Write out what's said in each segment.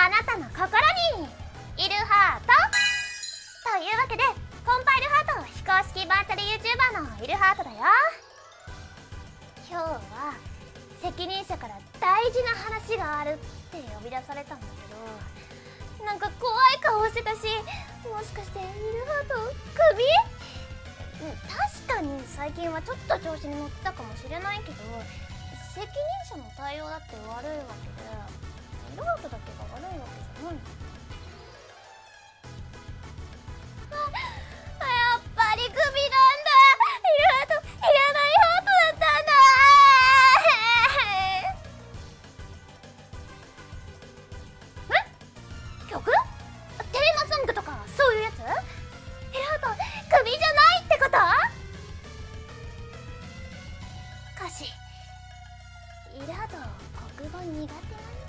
あなたの心にいるハート。というわけでコンパイルハート非公式バーチャル YouTuber のいるハートだよ。今日は責任者から大事な話があるって呼び出されたんだけどなんか怖い顔してたしもしかしてイルハートクビ？確かに最近はちょっと調子に乗ってたかもしれないけど責任者の対応だって悪いわけで。イルハートだけが悪いわけじゃないのあやっぱりクビなんだ。イルハトいらないハートだったんだ。え曲テーマソングとかそういうやつイルハートクビじゃないってこと歌詞イルハート国語苦手なん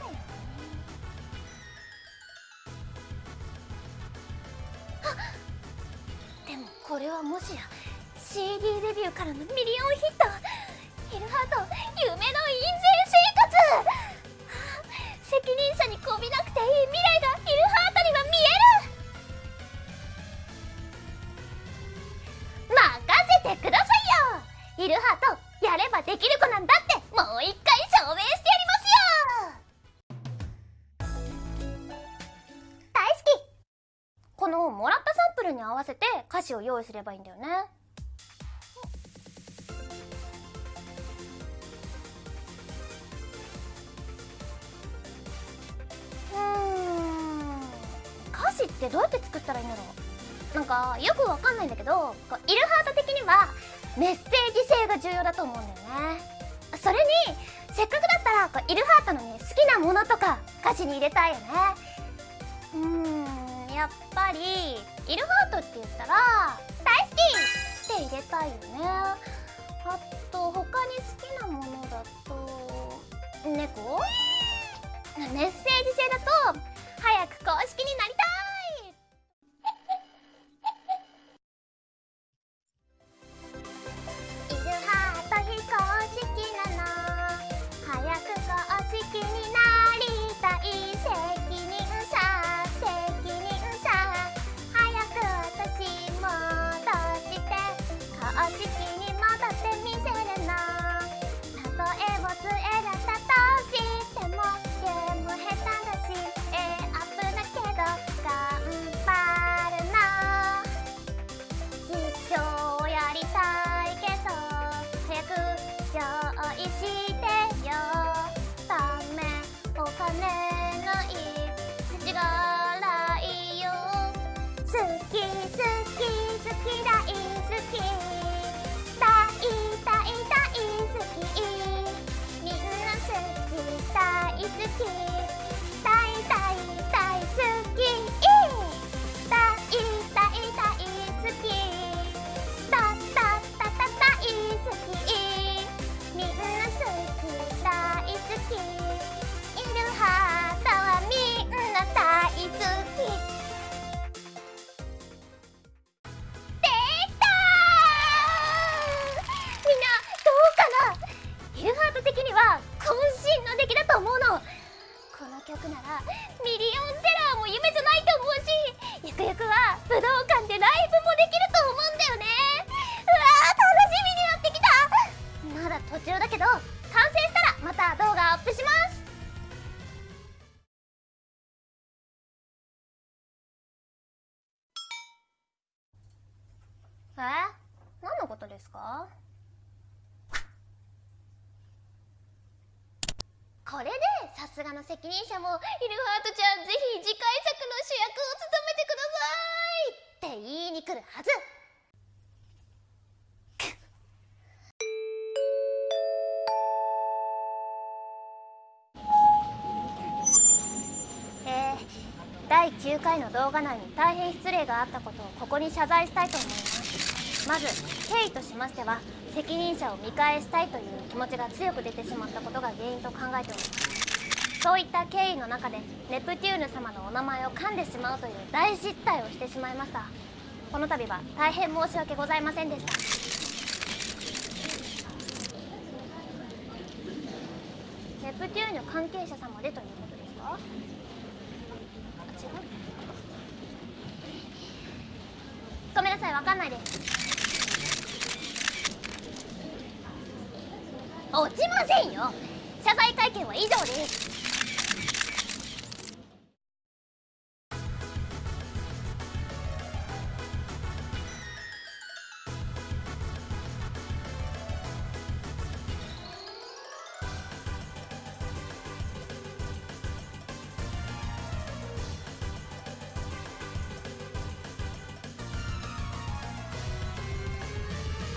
これはもしや CD デビューからのミリオンヒットイルハート夢の印税生活。責任者にこびなくていい未来がイルハートには見える。任せてくださいよ。イルハートやればできる子なんだってもう一回証明してやりのもらったサンプルに合わせて歌詞を用意すればいいんだよね。うん。歌詞ってどうやって作ったらいいんだろう。なんかよくわかんないんだけどこうイルハート的にはメッセージ性が重要だと思うんだよね。それにせっかくだったらこうイルハートのね好きなものとか歌詞に入れたいよね。うーん。やっぱりイルハートって言ったら大好きって入れたいよね。あと他に好きなものだと猫？メッセージ性だと早く公式になりえ？何のことですか？これでさすがの責任者もイルハートちゃんぜひ次回作の主役を務めてくださいって言いに来るはず。9回の動画内に大変失礼があったことをここに謝罪したいと思います。まず経緯としましては責任者を見返したいという気持ちが強く出てしまったことが原因と考えております。そういった経緯の中でネプテューヌ様のお名前を噛んでしまうという大失態をしてしまいました。この度は大変申し訳ございませんでした。ネプテューヌ関係者様でということですか？ごめんなさいわかんないです。落ちませんよ。謝罪会見は以上です。